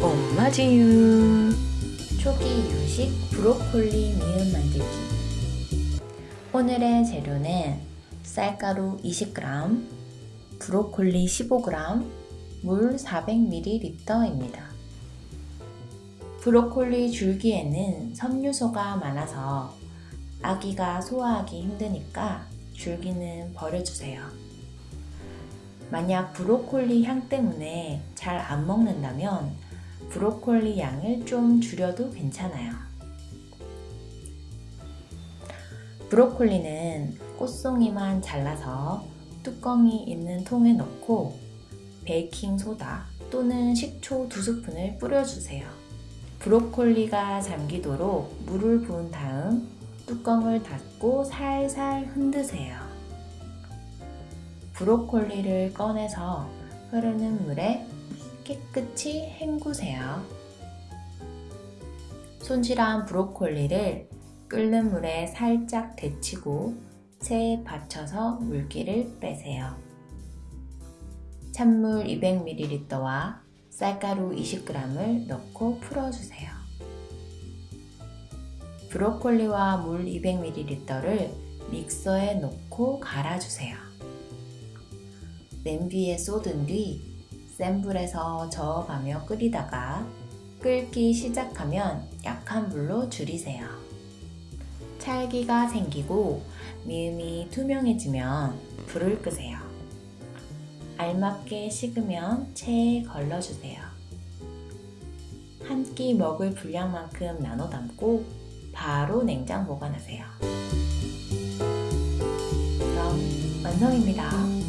엄마지유 초기 이유식 브로콜리 미음 만들기 오늘의 재료는 쌀가루 20g, 브로콜리 15g, 물 400ml입니다. 브로콜리 줄기에는 섬유소가 많아서 아기가 소화하기 힘드니까 줄기는 버려주세요. 만약 브로콜리 향 때문에 잘 안 먹는다면 브로콜리 양을 좀 줄여도 괜찮아요. 브로콜리는 꽃송이만 잘라서 뚜껑이 있는 통에 넣고 베이킹소다 또는 식초 2스푼을 뿌려주세요. 브로콜리가 잠기도록 물을 부은 다음 뚜껑을 닫고 살살 흔드세요. 브로콜리를 꺼내서 흐르는 물에 깨끗이 헹구세요. 손질한 브로콜리를 끓는 물에 살짝 데치고 체에 받쳐서 물기를 빼세요. 찬물 200ml와 쌀가루 20g을 넣고 풀어주세요. 브로콜리와 물 200ml를 믹서에 넣고 갈아주세요. 냄비에 쏟은 뒤 센 불에서 저어가며 끓이다가 끓기 시작하면 약한 불로 줄이세요. 찰기가 생기고 미음이 투명해지면 불을 끄세요. 알맞게 식으면 체에 걸러주세요. 한 끼 먹을 분량만큼 나눠 담고 바로 냉장 보관하세요. 그럼 완성입니다.